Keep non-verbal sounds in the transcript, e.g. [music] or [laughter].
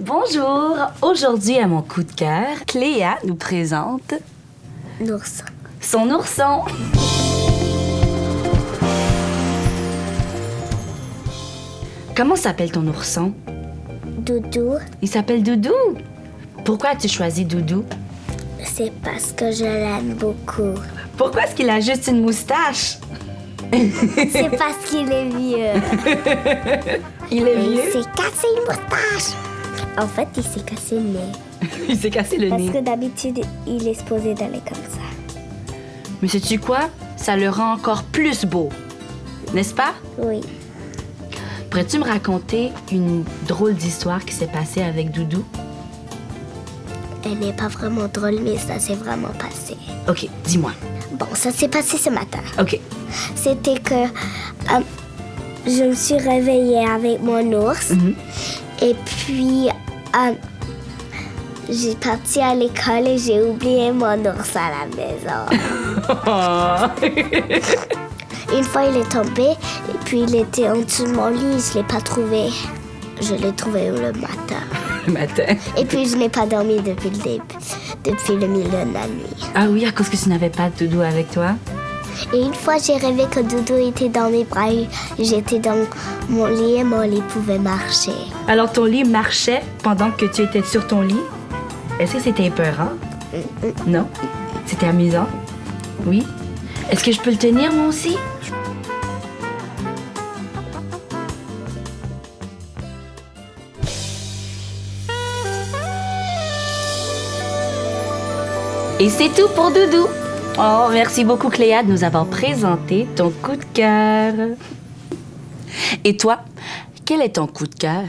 Bonjour! Aujourd'hui, à mon coup de cœur, Cléa nous présente L'ourson. son ourson. Comment s'appelle ton ourson? Doudou, Il s'appelle Doudou. Pourquoi as-tu choisi Doudou? c'est parce que je l'aime beaucoup. Pourquoi est-ce qu'il a juste une moustache? C'est parce qu'il est vieux. [laughs] Il est Et il vieux. s'est cassé une moustache. En fait, il s'est cassé le nez. [laughs] Il s'est cassé le Parce nez. que d'habitude, il est supposé d'aller comme ça. Mais sais-tu quoi? Ça le rend encore plus beau. N'est-ce pas? Oui. Pourrais-tu me raconter une drôle d'histoire qui s'est passée avec Doudou? Elle n'est pas vraiment drôle, mais ça s'est vraiment passé. Ok, dis-moi. Bon, ça s'est passé ce matin. Ok. C'était que euh, je me suis réveillée avec mon ours. Mhm. Et puis, euh, j'ai parti à l'école et j'ai oublié mon ours à la maison. [laughs] Une fois, il est tombé et puis il était en dessous de mon lit. Je l'ai pas trouvé. Je l'ai trouvé le matin. Le matin. Et puis, je n'ai pas dormi depuis le début, depuis le milieu de la nuit. Ah oui, à cause que tu n'avais pas de Doudou avec toi? Et une fois, j'ai rêvé que Doudou était dans mes bras. J'étais dans mon lit et mon lit pouvait marcher. Alors ton lit marchait pendant que tu étais sur ton lit? Est-ce que c'était épeurant? Non? C'était amusant? Oui? Est-ce que je peux le tenir moi aussi? Et c'est tout pour Doudou. Oh, merci beaucoup Cléa de nous avoir présenté ton coup de cœur. Et toi, quel est ton coup de cœur?